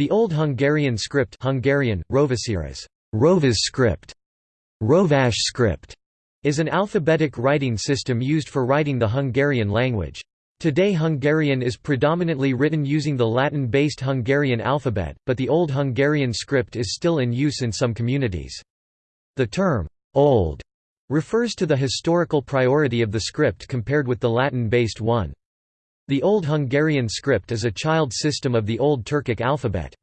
The Old Hungarian script Hungarian, Rovasiras, Rovas script, Rovas script, is an alphabetic writing system used for writing the Hungarian language. Today Hungarian is predominantly written using the Latin-based Hungarian alphabet, but the Old Hungarian script is still in use in some communities. The term, ''old'' refers to the historical priority of the script compared with the Latin-based one. The Old Hungarian script is a child system of the Old Turkic alphabet.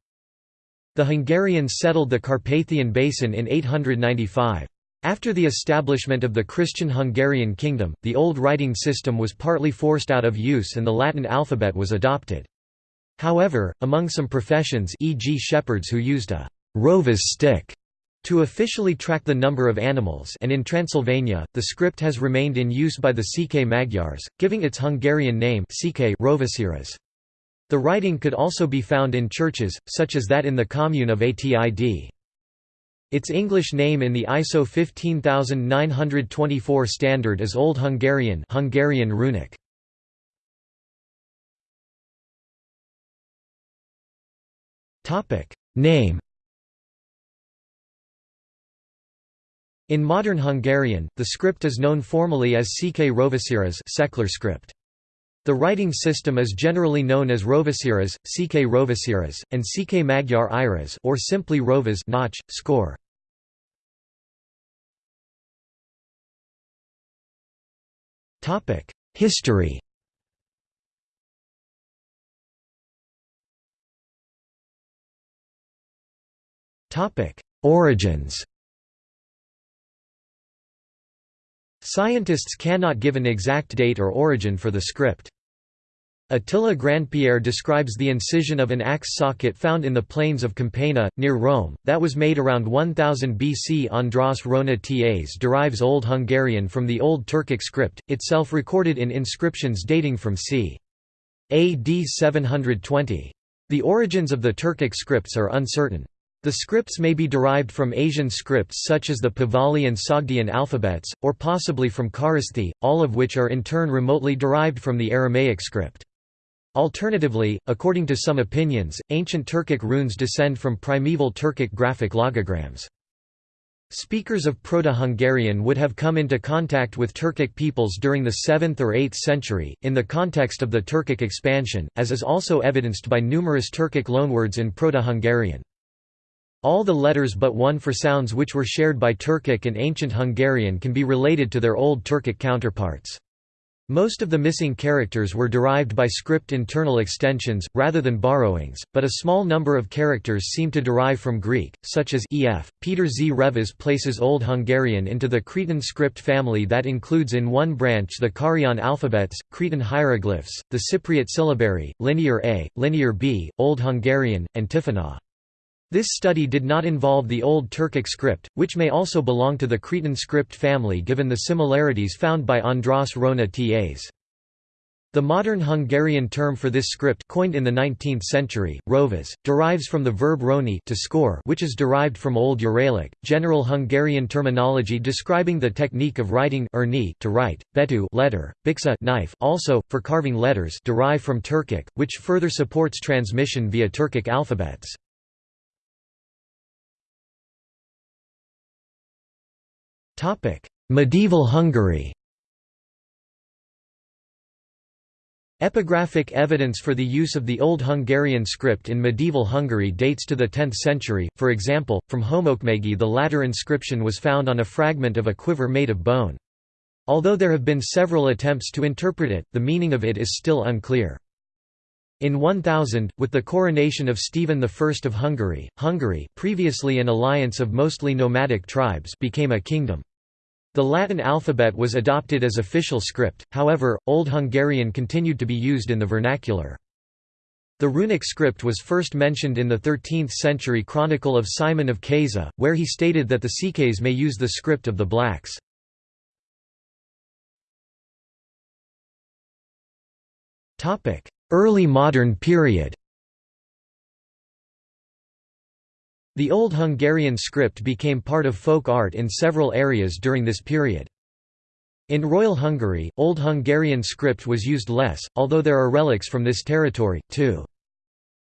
The Hungarians settled the Carpathian Basin in 895. After the establishment of the Christian Hungarian kingdom, the old writing system was partly forced out of use and the Latin alphabet was adopted. However, among some professions e.g. shepherds who used a rovas stick to officially track the number of animals and in Transylvania, the script has remained in use by the Székely Magyars, giving its Hungarian name Rovasiras. The writing could also be found in churches, such as that in the commune of Atid. Its English name in the ISO 15924 standard is Old Hungarian Hungarian runic. Name In modern Hungarian, the script is known formally as Ck Rovasiras secular script. The writing system is generally known as Rovasiras, Ck Rovasiras, and Ck Magyar Iras or simply Rovas notch, score. History Origins Scientists cannot give an exact date or origin for the script. Attila Grandpierre describes the incision of an axe socket found in the plains of Campania, near Rome, that was made around 1000 BC. András Rona Tas derives Old Hungarian from the Old Turkic script, itself recorded in inscriptions dating from c. AD 720. The origins of the Turkic scripts are uncertain. The scripts may be derived from Asian scripts such as the Pahlavi and Sogdian alphabets, or possibly from Kharosthi, all of which are in turn remotely derived from the Aramaic script. Alternatively, according to some opinions, ancient Turkic runes descend from primeval Turkic graphic logograms. Speakers of Proto-Hungarian would have come into contact with Turkic peoples during the 7th or 8th century, in the context of the Turkic expansion, as is also evidenced by numerous Turkic loanwords in Proto-Hungarian. All the letters but one for sounds which were shared by Turkic and Ancient Hungarian can be related to their Old Turkic counterparts. Most of the missing characters were derived by script internal extensions, rather than borrowings, but a small number of characters seem to derive from Greek, such as ef. Peter Z. Revesz places Old Hungarian into the Cretan script family that includes in one branch the Carian alphabets, Cretan hieroglyphs, the Cypriot syllabary, Linear A, Linear B, Old Hungarian, and Tifinagh. This study did not involve the Old Turkic script, which may also belong to the Cretan script family given the similarities found by András Rona Tas. The modern Hungarian term for this script coined in the 19th century, rovas, derives from the verb roni to score which is derived from Old Uralic. General Hungarian terminology describing the technique of writing to write, betu letter, bixa knife also, for carving letters derive from Turkic, which further supports transmission via Turkic alphabets. Medieval Hungary Epigraphic evidence for the use of the Old Hungarian script in medieval Hungary dates to the 10th century, for example, from Homokmegi the latter inscription was found on a fragment of a quiver made of bone. Although there have been several attempts to interpret it, the meaning of it is still unclear. In 1000, with the coronation of Stephen I of Hungary, Hungary previously an alliance of mostly nomadic tribes became a kingdom. The Latin alphabet was adopted as official script, however, Old Hungarian continued to be used in the vernacular. The runic script was first mentioned in the 13th-century Chronicle of Simon of Keza, where he stated that the Székelys may use the script of the blacks. Early modern period The Old Hungarian script became part of folk art in several areas during this period. In Royal Hungary, Old Hungarian script was used less, although there are relics from this territory, too.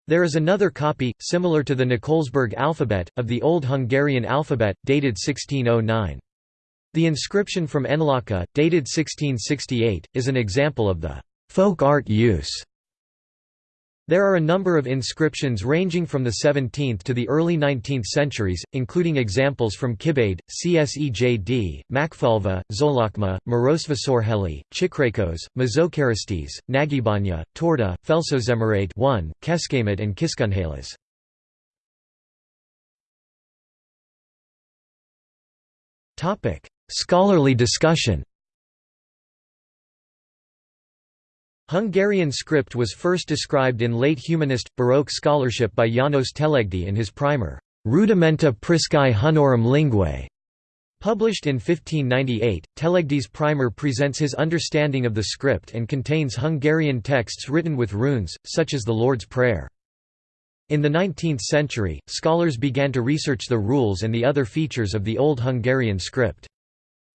There is another copy, similar to the Nikolsburg alphabet, of the Old Hungarian alphabet, dated 1609. The inscription from Enlaka, dated 1668, is an example of the folk art use there are a number of inscriptions ranging from the 17th to the early 19th centuries, including examples from Kibade, Csejjd, Makfalva, Zolakma, Marosvásárhely, Csíkrákos, Mazocharistes, Nagybánya, Torda, Felsozemerade 1, Kecskemét and Kiskunhalas. Scholarly discussion Hungarian script was first described in late humanist, Baroque scholarship by János Telegdi in his primer, Rudimenta Priscae Hunorum Linguae. Published in 1598, Telegdi's primer presents his understanding of the script and contains Hungarian texts written with runes, such as the Lord's Prayer. In the 19th century, scholars began to research the rules and the other features of the Old Hungarian script.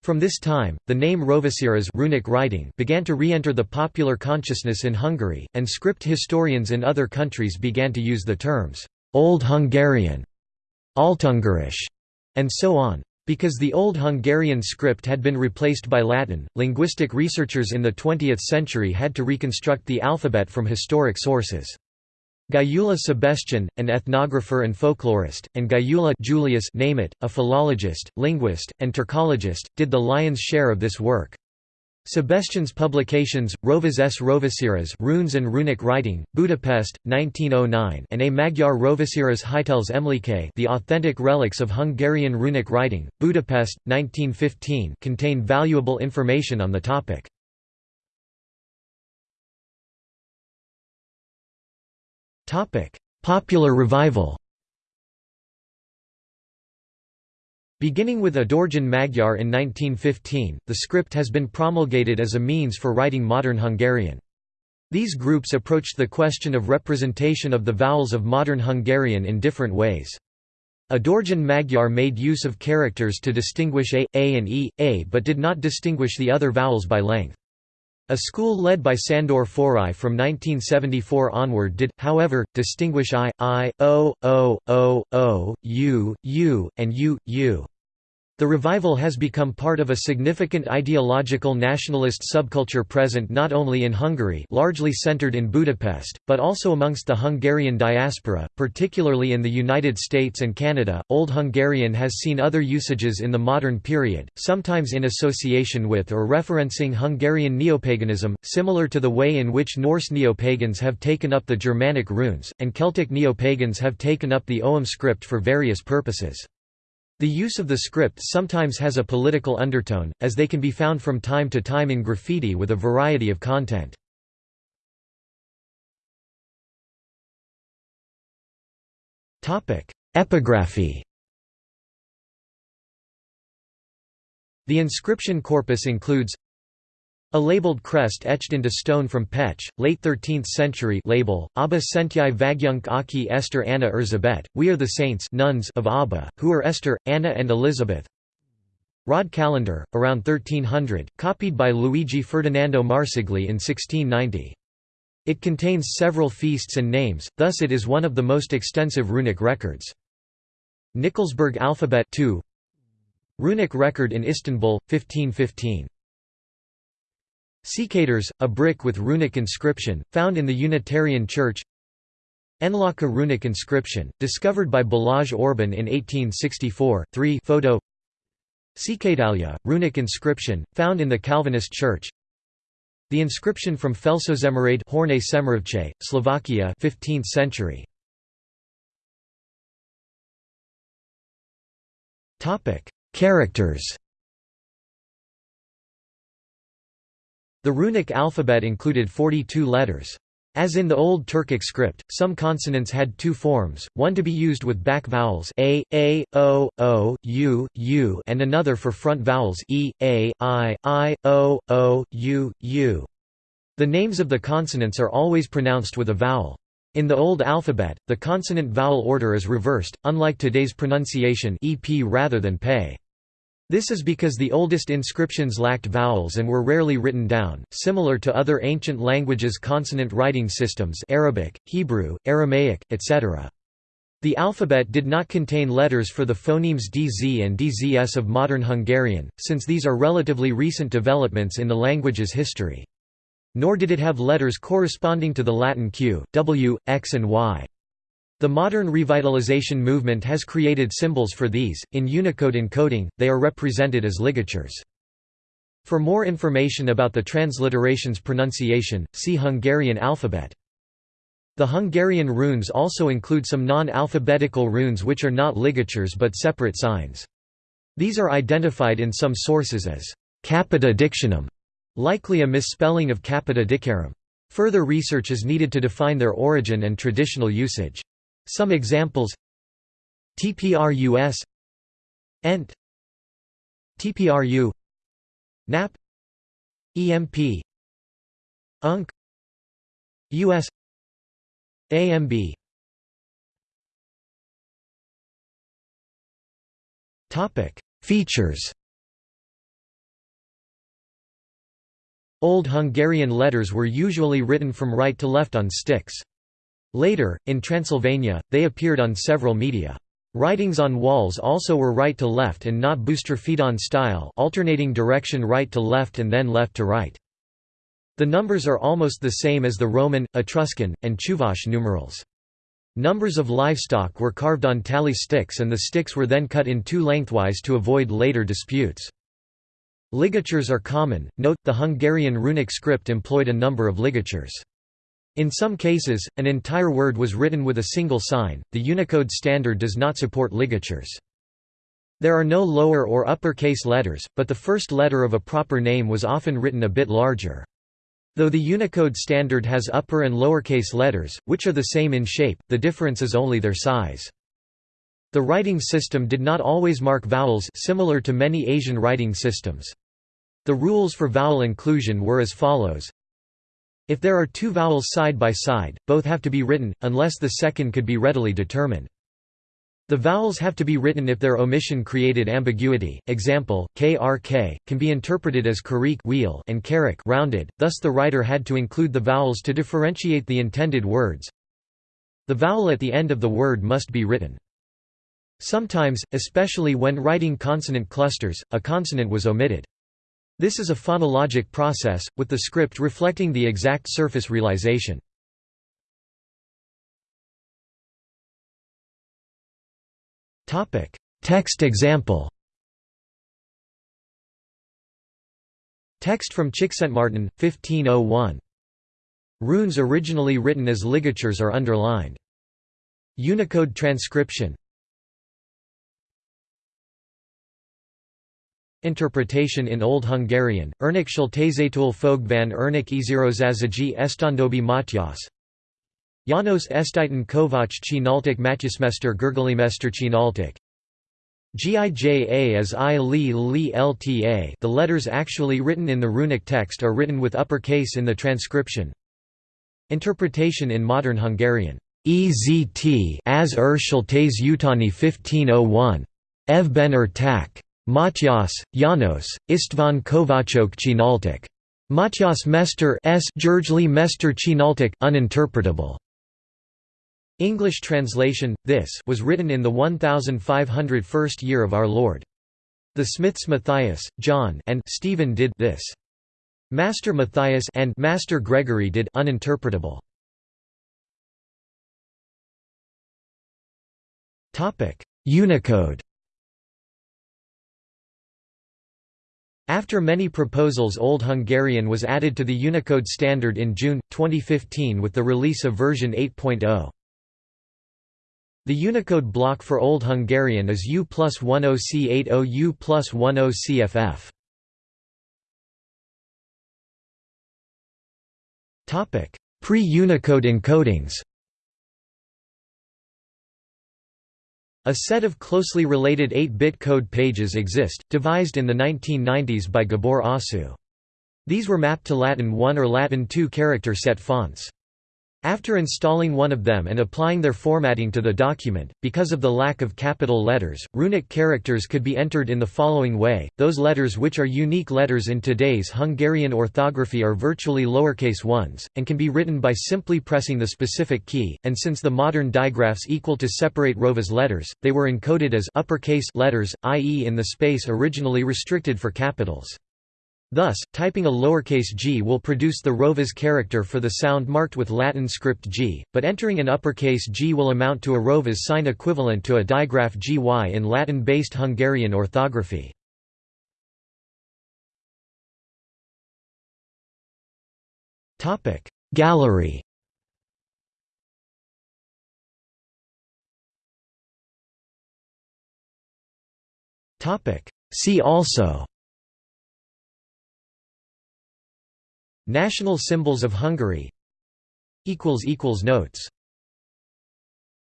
From this time, the name Rovasiras runic writing began to re-enter the popular consciousness in Hungary, and script historians in other countries began to use the terms Old Hungarian, Altungarisch, and so on. Because the Old Hungarian script had been replaced by Latin, linguistic researchers in the 20th century had to reconstruct the alphabet from historic sources. Gyula Sebestyén, an ethnographer and folklorist, and Gyula Julius Németh, a philologist, linguist, and Turkologist, did the lion's share of this work. Sebestyén's publications, Rovas s Rovasiras Runes and Runic Writing, Budapest, 1909 and A Magyar Rovasiras Hiteles Emlékei The Authentic Relics of Hungarian Runic Writing, Budapest, 1915 contain valuable information on the topic. Popular revival Beginning with Adorján Magyar in 1915, the script has been promulgated as a means for writing modern Hungarian. These groups approached the question of representation of the vowels of modern Hungarian in different ways. Adorján Magyar made use of characters to distinguish a, a and e, a but did not distinguish the other vowels by length. A school led by Sandor Forrai from 1974 onward did, however, distinguish I, I, O, O, O, O, U, U, and U, U. The revival has become part of a significant ideological nationalist subculture present not only in Hungary largely centered in Budapest, but also amongst the Hungarian diaspora, particularly in the United States and Canada. Old Hungarian has seen other usages in the modern period, sometimes in association with or referencing Hungarian neopaganism, similar to the way in which Norse neopagans have taken up the Germanic runes, and Celtic neopagans have taken up the Ogham script for various purposes. The use of the script sometimes has a political undertone, as they can be found from time to time in graffiti with a variety of content. Epigraphy The inscription corpus includes a labeled crest etched into stone from Pécs, late 13th century label, Abba Sentiai Vagyunk Aki Esther Anna Erzsébet, We are the saints nuns of Abba, who are Esther, Anna and Elizabeth. Rod calendar, around 1300, copied by Luigi Ferdinando Marsigli in 1690. It contains several feasts and names, thus it is one of the most extensive runic records. Nikolsburg alphabet 2 Runic record in Istanbul, 1515 Székelytörz, a brick with runic inscription, found in the Unitarian Church. Enlaka runic inscription, discovered by Balázs Orbán in 1864 3 photo. Székelytálya, runic inscription, found in the Calvinist Church. The inscription from Felsozemerade Horné Szemerevce, Slovakia 15th century. Characters The runic alphabet included 42 letters. As in the Old Turkic script, some consonants had two forms, one to be used with back vowels a, a, o, o, u, u and another for front vowels e, a, i, i, o, o, u, u. The names of the consonants are always pronounced with a vowel. In the Old alphabet, the consonant-vowel order is reversed, unlike today's pronunciation ep rather than pay. This is because the oldest inscriptions lacked vowels and were rarely written down, similar to other ancient languages' consonant writing systems Arabic, Hebrew, Aramaic, etc. The alphabet did not contain letters for the phonemes DZ and DZS of modern Hungarian, since these are relatively recent developments in the language's history. Nor did it have letters corresponding to the Latin Q, W, X and Y. The modern revitalization movement has created symbols for these. In Unicode encoding, they are represented as ligatures. For more information about the transliteration's pronunciation, see Hungarian alphabet. The Hungarian runes also include some non-alphabetical runes which are not ligatures but separate signs. These are identified in some sources as capita dictionum, likely a misspelling of capita dicarum. Further research is needed to define their origin and traditional usage. Some examples. TPRUS ENT TPRU NAP EMP UNC US AMB Topic. Features. Old Hungarian letters were usually written from right to left on sticks. Later, in Transylvania, they appeared on several media. Writings on walls also were right to left and not boustrophedon style alternating direction right to left and then left to right. The numbers are almost the same as the Roman, Etruscan, and Chuvash numerals. Numbers of livestock were carved on tally sticks and the sticks were then cut in two lengthwise to avoid later disputes. Ligatures are common, note, the Hungarian runic script employed a number of ligatures. In some cases, an entire word was written with a single sign. The Unicode standard does not support ligatures. There are no lower or upper case letters, but the first letter of a proper name was often written a bit larger. Though the Unicode standard has upper and lower case letters, which are the same in shape, the difference is only their size. The writing system did not always mark vowels similar to many Asian writing systems. The rules for vowel inclusion were as follows if there are two vowels side by side, both have to be written, unless the second could be readily determined. The vowels have to be written if their omission created ambiguity. Example: krk can be interpreted as karik wheel and karik rounded. Thus the writer had to include the vowels to differentiate the intended words. The vowel at the end of the word must be written. Sometimes, especially when writing consonant clusters, a consonant was omitted. This is a phonologic process, with the script reflecting the exact surface realization. Text example Text from Csikszentmihalyi, 1501. Runes originally written as ligatures are underlined. Unicode transcription Interpretation in Old Hungarian, Ernek Schultézetul fog van Ernek Ezirozazagi Estandobi Matyas Janos Estiten Kovács Csináltak Matyasmester Gergalimester Csináltak Gija as I li li lta the letters actually written in the runic text are written with uppercase in the transcription. Interpretation in modern Hungarian EZT as er Schultes Utani 1501. Evben er tak. Matyas, Janos, István Kovácsok Csináltak. Matyas Mester S. Georgely Mester Csináltak uninterpretable. English translation, this was written in the 1501st year of our Lord. The Smiths Matthias, John and Stephen did this. Master Matthias and Master Gregory did uninterpretable. Unicode After many proposals Old Hungarian was added to the Unicode standard in June, 2015 with the release of version 8.0. The Unicode block for Old Hungarian is U plus 10C80 U plus 10CFF. Pre-Unicode encodings A set of closely related 8-bit code pages exist, devised in the 1990s by Gabor Hosszú. These were mapped to Latin 1 or Latin 2 character set fonts. After installing one of them and applying their formatting to the document, because of the lack of capital letters, runic characters could be entered in the following way, those letters which are unique letters in today's Hungarian orthography are virtually lowercase ones, and can be written by simply pressing the specific key, and since the modern digraphs equal to separate Rovas letters, they were encoded as uppercase letters, i.e. in the space originally restricted for capitals. Thus, typing a lowercase g will produce the Rovas character for the sound marked with Latin script g, but entering an uppercase g will amount to a Rovas sign equivalent to a digraph gy in Latin-based Hungarian orthography. Gallery See also National symbols of Hungary. Notes